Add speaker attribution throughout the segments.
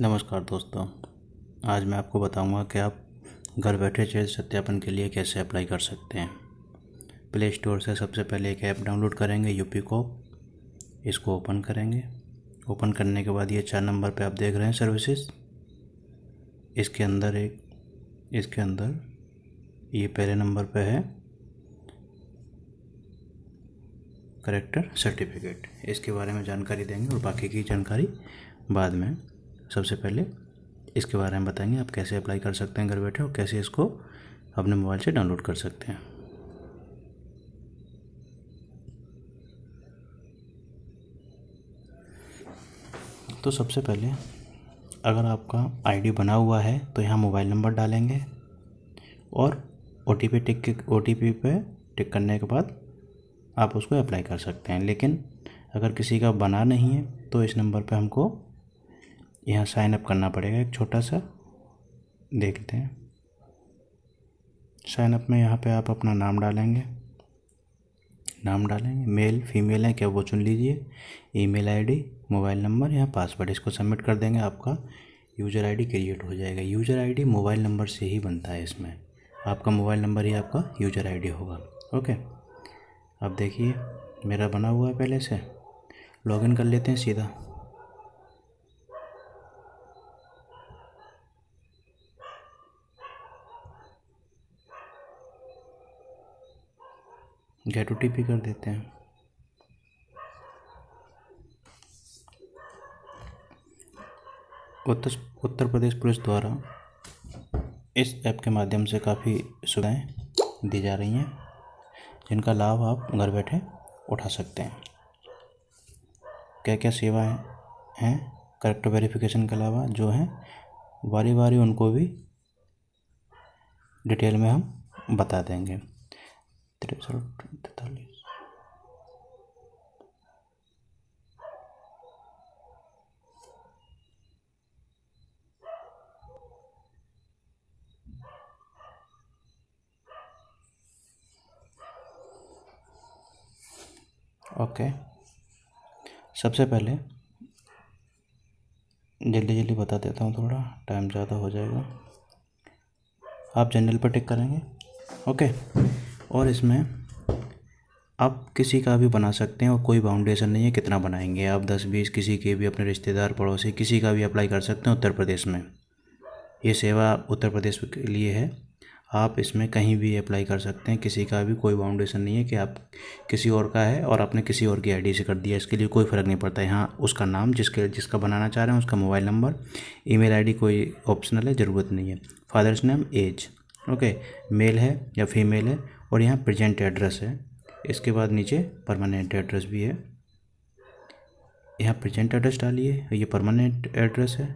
Speaker 1: नमस्कार दोस्तों। आज मैं आपको बताऊँगा कि आप घर बैठे चेहरे सत्यापन के लिए कैसे अप्लाई कर सकते हैं। प्ले स्टोर से सबसे पहले एक ऐप डाउनलोड करेंगे यूपी को। इसको ओपन करेंगे। ओपन करने के बाद ये चार नंबर पे आप देख रहे हैं सर्विसेज़ इसके अंदर एक, इसके अंदर ये पहले नंबर पे है। करेक्टर सर्टिफिकेट इसके बारे में जानकारी देंगे और बाकी की जानकारी बाद में। सबसे पहले इसके बारे में बताएँगे, आप कैसे अप्लाई कर सकते हैं घर बैठे और कैसे इसको अपने मोबाइल से डाउनलोड कर सकते हैं। तो सबसे पहले अगर आपका आईडी बना हुआ है तो यहाँ मोबाइल नंबर डालेंगे और O T P tick O T P पे टिक करने के बाद आप उसको अप्लाई कर सकते हैं। लेकिन अगर किसी का बना नहीं है तो इस नंबर पे हमको यहाँ साइन अप करना पड़ेगा, एक छोटा सा। देखते हैं। साइन अप में यहाँ पे आप अपना नाम डालेंगे। नाम डालेंगे। मेल फीमेल है, क्या वो चुन लीजिए। ईमेल आईडी मोबाइल नंबर या पासवर्ड इसको सबमिट कर देंगे, आपका यूज़र आईडी क्रिएट हो जाएगा। यूज़र आईडी मोबाइल नंबर से ही बनता है इसमें। आपका मोबाइल नंबर ही आपका यूज़र आईडी होगा। ओके अब देखिए, मेरा बना हुआ है पहले से। लॉगिन कर लेते हैं सीधा। गेट ओ कर देते हैं। उत्तर उत्तर प्रदेश पुलिस द्वारा इस ऐप के माध्यम से काफ़ी सुविधाएँ दी जा रही हैं, जिनका लाभ आप घर बैठे उठा सकते हैं। क्या क्या सेवाएँ हैं? करेक्टर वेरिफिकेशन के अलावा जो हैं बारी बारी उनको भी डिटेल में हम बता देंगे। तिरसठ तैतालीस ओके सबसे पहले जल्दी जल्दी बता देता हूँ थोड़ा टाइम ज़्यादा हो जाएगा। आप जनरल पर टिक करेंगे। ओके और इसमें आप किसी का भी बना सकते हैं और कोई बाउंडेशन नहीं है कितना बनाएँगे। आप दस, बीस किसी के भी अपने रिश्तेदार पड़ोसी किसी का भी अप्लाई कर सकते हैं उत्तर प्रदेश में। ये सेवा उत्तर प्रदेश के लिए है। आप इसमें कहीं भी अप्लाई कर सकते हैं। किसी का भी कोई बाउंडेशन नहीं है कि आप किसी और का है और आपने किसी और की आईडी से कर दिया। इसके लिए कोई फ़र्क नहीं पड़ता। यहाँ उसका नाम, जिसके, जिसका बनाना चाह रहे हैं, उसका मोबाइल नंबर ईमेल आईडी कोई ऑप्शनल है, ज़रूरत नहीं है। Father's name age okay male है या फीमेल है और यहाँ प्रेजेंट एड्रेस है। इसके बाद नीचे परमानेंट एड्रेस भी है। यहाँ प्रेजेंट एड्रेस डालिए, ये परमानेंट एड्रेस है।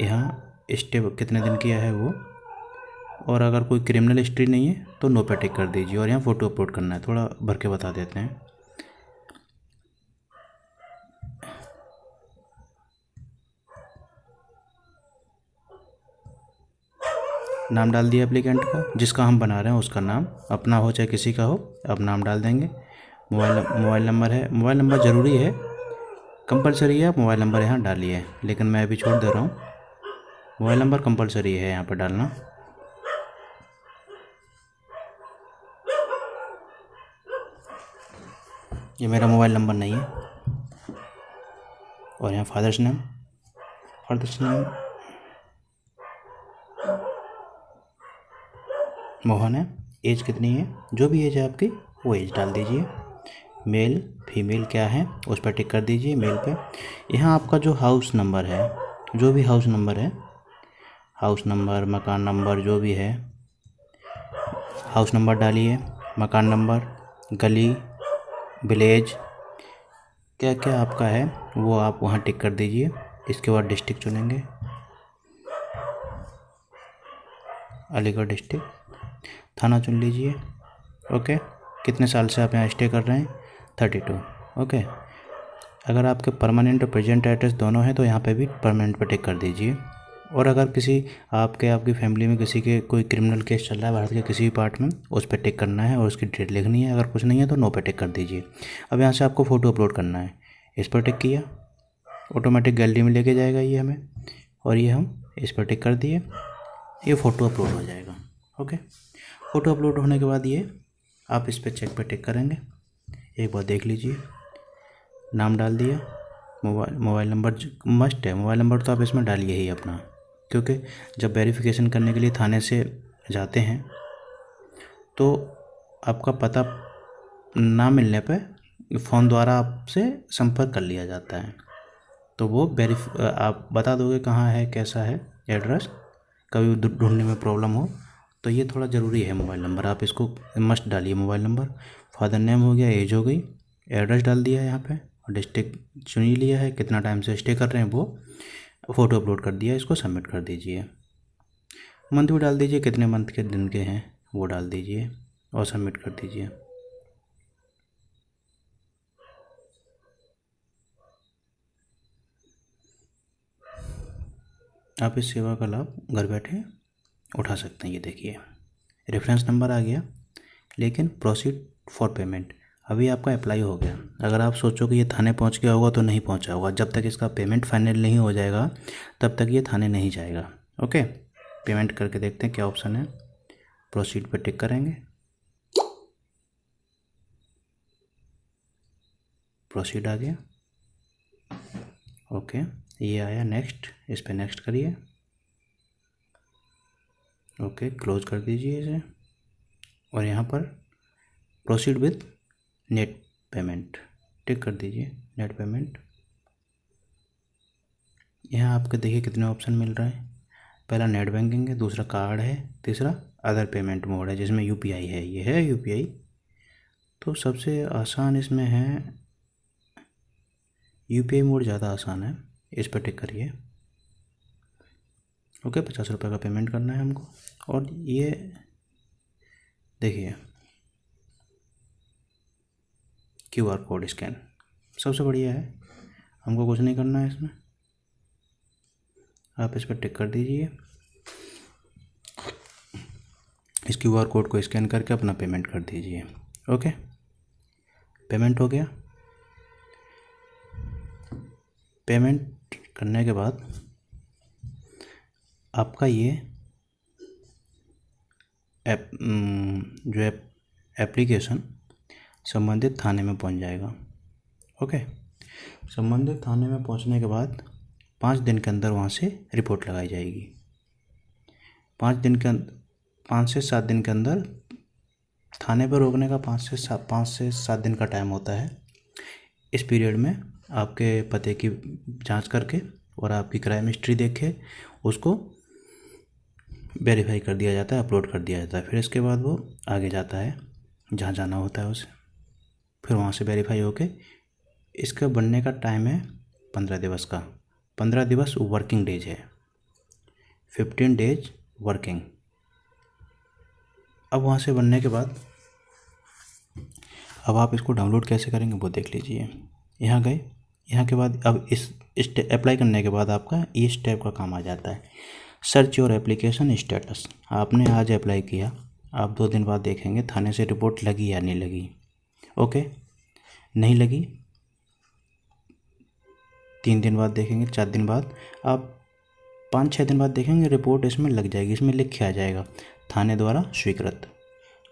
Speaker 1: यहाँ स्टे कितने दिन किया है वो? और अगर कोई क्रिमिनल हिस्ट्री नहीं है तो नो पे टिक कर दीजिए और यहाँ फ़ोटो अपलोड करना है। थोड़ा भर के बता देते हैं। नाम डाल दिया एप्लीकेंट का, जिसका हम बना रहे हैं उसका नाम। अपना हो चाहे किसी का हो, अब नाम डाल देंगे। मोबाइल मोबाइल नंबर है। मोबाइल नंबर ज़रूरी है। कंपलसरी है, आप मोबाइल नंबर यहाँ डालिए। लेकिन मैं अभी छोड़ दे रहा हूँ। मोबाइल नंबर कंपलसरी है यहाँ पर डालना। ये मेरा मोबाइल नंबर नहीं है। और यहाँ father's name. Father's name. Mohan है। एज कितनी है? जो भी एज है आपकी, वो एज डाल दीजिए। मेल, फीमेल क्या है, उस पर टिक कर दीजिए मेल पे। यहाँ आपका जो हाउस नंबर है, जो भी हाउस नंबर है, हाउस नंबर, मकान नंबर, जो भी है, हाउस नंबर डालिए, मकान नंबर, गली, विलेज क्या क्या आपका है, वो आप वहाँ टिक कर दीजिए, इसके बाद डिस्ट्रिक्ट चुनेंगे। अलीगढ़ डिस्ट्रिक्ट। थाना चुन लीजिए। ओके? कितने साल से आप यहाँ स्टे कर रहे हैं? Thirty two okay? अगर आपके परमानेंट और प्रेजेंट एड्रेस दोनों हैं तो यहाँ पे भी परमानेंट पर टिक कर दीजिए। और अगर किसी आपके, आपकी फैमिली में किसी के कोई क्रिमिनल केस चल रहा है, भारत के किसी भी पार्ट में, उस पर टिक करना है और उसकी डेट लिखनी है। अगर कुछ नहीं है तो नो पे टिक कर दीजिए। अब यहाँ से आपको फ़ोटो अपलोड करना है। इस पर टिक किया। ऑटोमेटिक गैलरी में लेके जाएगा ये हमें। और ये हम इस पर टिक कर दिए। ये फ़ोटो अपलोड हो जाएगा। ओके? फ़ोटो अपलोड होने के बाद ये आप इस पर चेक पर टिक करेंगे। एक बार देख लीजिए। नाम डाल दिया। मोबाइल मोबाइल नंबर मस्ट है। मोबाइल नंबर तो आप इसमें डालिए ही अपना। क्योंकि जब वेरिफिकेशन करने के लिए थाने से जाते हैं तो आपका पता ना मिलने पे फ़ोन द्वारा आपसे संपर्क कर लिया जाता है। तो वो वेरीफ, आप बता दोगे कहाँ है, कैसा है, एड्रेस, कभी ढूँढने में प्रॉब्लम हो तो ये थोड़ा ज़रूरी है मोबाइल नंबर। आप इसको मस्ट डालिए मोबाइल नंबर। फादर नेम हो गया, एज हो गई, एड्रेस डाल दिया है यहाँ पे और डिस्ट्रिक्ट चुन लिया है। कितना टाइम से स्टे कर रहे हैं वो, फ़ोटो अपलोड कर दिया, इसको सबमिट कर दीजिए। मंथ भी डाल दीजिए, कितने मंथ के दिन के हैं, वो डाल दीजिए और सबमिट कर दीजिए। आप इस सेवा का लाभ घर बैठे उठा सकते हैं। ये देखिए रेफरेंस नंबर आ गया, लेकिन प्रोसीड फॉर पेमेंट अभी आपका अप्लाई हो गया। अगर आप सोचो कि ये थाने पहुँच गया होगा तो नहीं पहुँचा होगा। जब तक इसका पेमेंट फाइनल नहीं हो जाएगा, तब तक ये थाने नहीं जाएगा। ओके पेमेंट करके देखते हैं क्या ऑप्शन है। प्रोसीड पर टिक करेंगे। प्रोसीड आ गया। ओके ये आया नेक्स्ट इस पर नेक्स्ट करिए। ओके, क्लोज कर दीजिए इसे। और यहाँ पर proceed with net payment tick कर दीजिए नेट पेमेंट यहाँ आपके देखिए कितने ऑप्शन मिल रहे हैं। पहला नेट बैंकिंग है, दूसरा कार्ड है, तीसरा अदर पेमेंट मोड है, जिसमें यूपीआई है। ये है यूपीआई तो सबसे आसान इसमें है यूपीआई मोड ज़्यादा आसान है। इस पर टिक करिए। ओके, पचास रुपये का पेमेंट करना है हमको। और ये, देखिए क्यू आर कोड स्कैन सबसे बढ़िया है। हमको कुछ नहीं करना है इसमें। आप इस पर टिक कर दीजिए। इस क्यू आर कोड को स्कैन करके अपना पेमेंट कर दीजिए। ओके? पेमेंट हो गया। पेमेंट करने के बाद आपका ये एप जो एप एप्लीकेशन संबंधित थाने में पहुँच जाएगा। ओके संबंधित थाने में पहुँचने के बाद पाँच दिन के अंदर वहाँ से रिपोर्ट लगाई जाएगी। पाँच दिन के पाँच से सात दिन के अंदर थाने पर रोकने का पाँच से सात, पाँच से सात दिन का टाइम होता है। इस पीरियड में आपके पते की जाँच करके और आपकी क्राइम हिस्ट्री देखे उसको वेरीफाई कर दिया जाता है अपलोड कर दिया जाता है। फिर इसके बाद वो आगे जाता है, जहाँ जाना होता है उसे। फिर वहाँ से वेरीफाई होके इसका बनने का टाइम है पंद्रह दिवस का। पंद्रह दिवस वर्किंग डेज़ है। फिफ्टीन डेज़ वर्किंग अब वहाँ से बनने के बाद अब आप इसको डाउनलोड कैसे करेंगे वो देख लीजिए। यहाँ गए, यहाँ के बाद अब इस अप्लाई करने के बाद आपका ई स्टेप का काम आ जाता है। सर्च योर एप्लीकेशन स्टेटस आपने आज अप्लाई किया। आप दो दिन बाद देखेंगे, थाने से रिपोर्ट लगी या नहीं लगी। ओके नहीं लगी? तीन दिन बाद देखेंगे, चार दिन बाद। आप पाँच छः दिन बाद देखेंगे रिपोर्ट इसमें लग जाएगी, इसमें लिख के आ जाएगा। थाने द्वारा स्वीकृत।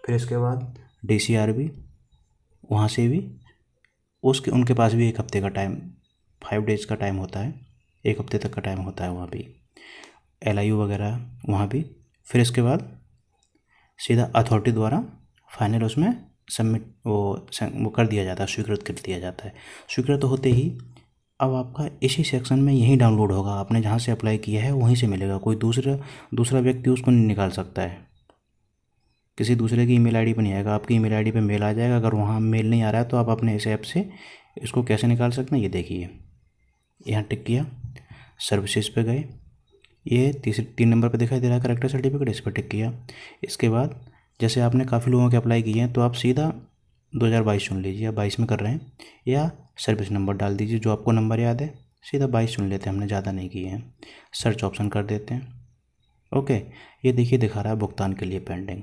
Speaker 1: फिर इसके बाद डी सी आर बी वहाँ से भी, उसके, उनके पास भी एक हफ़्ते का टाइम फाइव डेज़ का टाइम होता है। एक हफ़्ते तक का टाइम होता है वहाँ भी। एल आई यू वगैरह वहाँ भी। फिर इसके बाद सीधा अथॉरिटी द्वारा फाइनल उसमें सबमिट वो वो कर दिया जाता है, स्वीकृत कर दिया जाता है। स्वीकृत होते ही अब आपका इसी सेक्शन में यही डाउनलोड होगा। आपने जहाँ से अप्लाई किया है वहीं से मिलेगा। कोई दूसरा दूसरा व्यक्ति उसको नहीं निकाल सकता है। किसी दूसरे की ईमेल आईडी पर नहीं आएगा। आपकी ईमेल आईडी पे मेल आ जाएगा। अगर वहाँ मेल नहीं आ रहा है तो आप अपने इस ऐप से इसको कैसे निकाल सकते हैं? ये देखिए। यहाँ टिक किया। सर्विसेज़ पे गए। ये तीसरे तीन नंबर पे दिखाई दे रहा है करेक्टर सर्टिफिकेट इस पर टिक किया। इसके बाद, जैसे आपने काफ़ी लोगों के अप्लाई किए हैं तो आप सीधा 2022 चुन लीजिए, या बाईस में कर रहे हैं, या सर्विस नंबर डाल दीजिए, जो आपको नंबर याद है, सीधा बाईस चुन लेते हैं, हमने ज़्यादा नहीं किए हैं। सर्च ऑप्शन कर देते हैं। ओके ये देखिए दिखा रहा है भुगतान के लिए पेंडिंग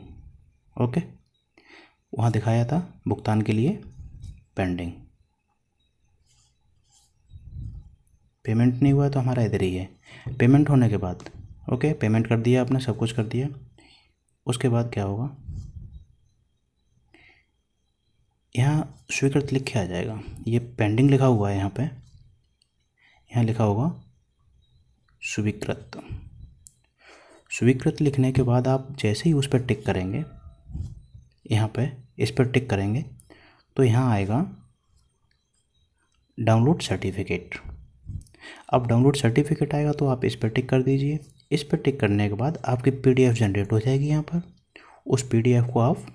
Speaker 1: ओके वहाँ दिखाया था, भुगतान के लिए पेंडिंग पेमेंट नहीं हुआ तो हमारा इधर ही है। पेमेंट होने के बाद, ओके? पेमेंट कर दिया आपने, सब कुछ कर दिया। उसके बाद क्या होगा? यहाँ स्वीकृत लिख के आ जाएगा। ये पेंडिंग लिखा हुआ है यहाँ पे। यहाँ लिखा होगा, स्वीकृत। स्वीकृत लिखने के बाद आप जैसे ही उस पर टिक करेंगे, यहाँ पे इस पर टिक करेंगे तो यहाँ आएगा डाउनलोड सर्टिफिकेट अब डाउनलोड सर्टिफिकेट आएगा तो आप इस पर टिक कर दीजिए। इस पर टिक करने के बाद आपकी पीडीएफ जनरेट हो जाएगी यहाँ पर। उस पीडीएफ को आप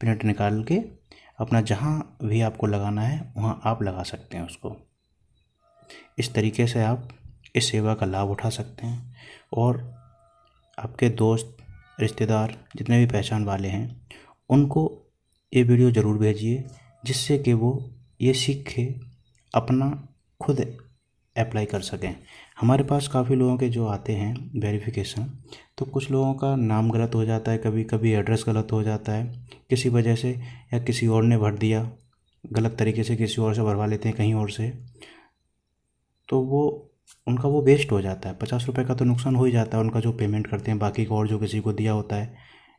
Speaker 1: प्रिंट निकाल के अपना जहाँ भी आपको लगाना है, वहाँ आप लगा सकते हैं उसको। इस तरीके से आप इस सेवा का लाभ उठा सकते हैं। और आपके दोस्त, रिश्तेदार, जितने भी पहचान वाले हैं, उनको ये वीडियो ज़रूर भेजिए, जिससे कि वो ये सीख के अपना खुद अप्लाई कर सकें। हमारे पास काफ़ी लोगों के जो आते हैं वेरिफिकेशन तो कुछ लोगों का नाम गलत हो जाता है कभी कभी एड्रेस गलत हो जाता है, किसी वजह से या किसी और ने भर दिया, गलत तरीके से किसी और से भरवा लेते हैं कहीं और से तो वो, उनका वो वेस्ट हो जाता है। पचास रुपये का तो नुकसान हो ही जाता है, उनका जो पेमेंट करते हैं, बाकी को और जो किसी को दिया होता है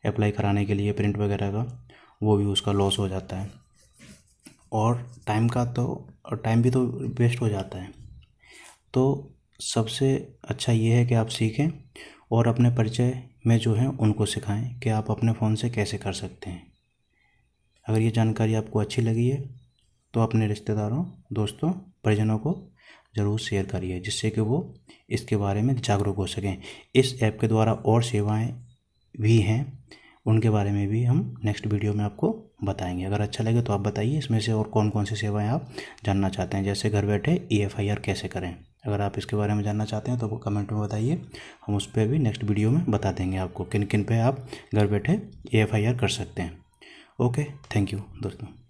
Speaker 1: अप्लाई कराने के लिए प्रिंट वगैरह का, वो भी उसका लॉस हो जाता है। और टाइम का तो टाइम भी तो वेस्ट हो जाता है। तो सबसे अच्छा ये है कि आप सीखें और अपने परिचय में जो है उनको सिखाएँ कि आप अपने फ़ोन से कैसे कर सकते हैं। अगर ये जानकारी आपको अच्छी लगी है तो अपने रिश्तेदारों, दोस्तों, परिजनों को ज़रूर शेयर करिए, जिससे कि वो इसके बारे में जागरूक हो सकें। इस ऐप के द्वारा और सेवाएँ भी हैं, उनके बारे में भी हम नेक्स्ट वीडियो में आपको बताएँगे। अगर अच्छा लगे तो आप बताइए, इसमें से और कौन कौन सी सेवाएँ आप जानना चाहते हैं, जैसे घर बैठे ई कैसे करें? अगर आप इसके बारे में जानना चाहते हैं तो कमेंट में बताइए। हम उस पर भी नेक्स्ट वीडियो में बता देंगे आपको किन किन पे आप घर बैठे ए कर सकते हैं। ओके, थैंक यू दोस्तों।